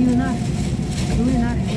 như thế này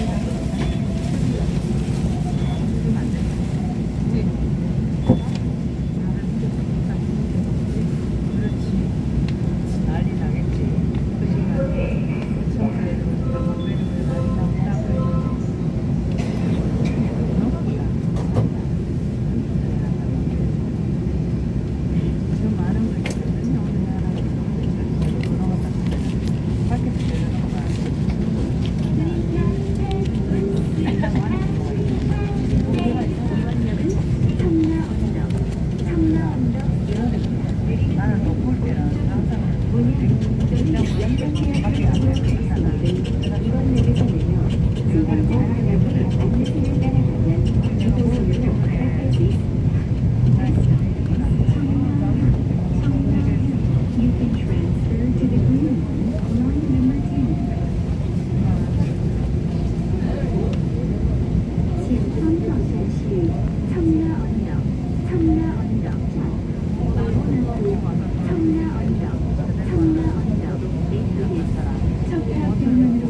참나 언덕, 참나 언덕, 마구는 음.